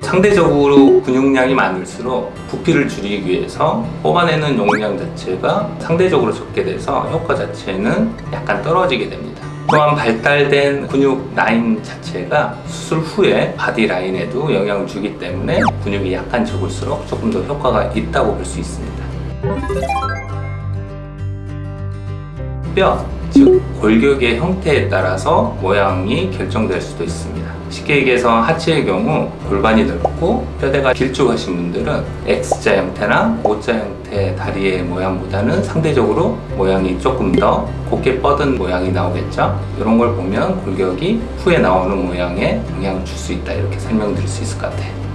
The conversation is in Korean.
상대적으로 근육량이 많을수록 부피를 줄이기 위해서 뽑아내는 용량 자체가 상대적으로 적게 돼서 효과 자체는 약간 떨어지게 됩니다. 또한 발달된 근육 라인 자체가 수술 후에 body line에도 영향을 주기 때문에 근육이 약간 적을수록 조금 더 효과가 있다고 볼 수 있습니다. 뼈, 즉 골격의 형태에 따라서 모양이 결정될 수도 있습니다. 쉽게 얘기해서 하체의 경우 골반이 넓고 뼈대가 길쭉하신 분들은 X자 형태나 O자 형태의 다리의 모양보다는 상대적으로 모양이 조금 더 곱게 뻗은 모양이 나오겠죠. 이런 걸 보면 골격이 후에 나오는 모양에 영향을 줄 수 있다 이렇게 설명드릴 수 있을 것 같아요.